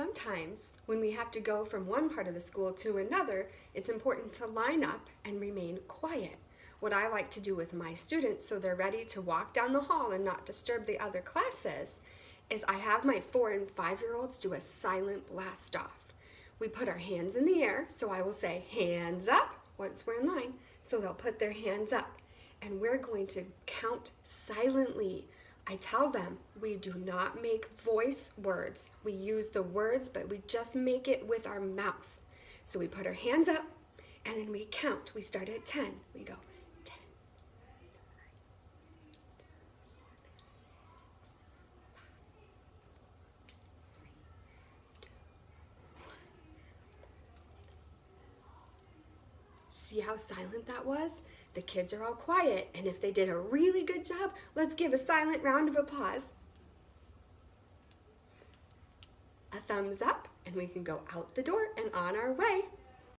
Sometimes, when we have to go from one part of the school to another, it's important to line up and remain quiet. What I like to do with my students so they're ready to walk down the hall and not disturb the other classes is I have my four and five year olds do a silent blast off. We put our hands in the air, so I will say hands up once we're in line. So they'll put their hands up and we're going to count silently I tell them we do not make voice words. We use the words, but we just make it with our mouth. So we put our hands up and then we count. We start at 10. We go 10. See how silent that was? The kids are all quiet, and if they did a really good job, let's give a silent round of applause. A thumbs up, and we can go out the door and on our way.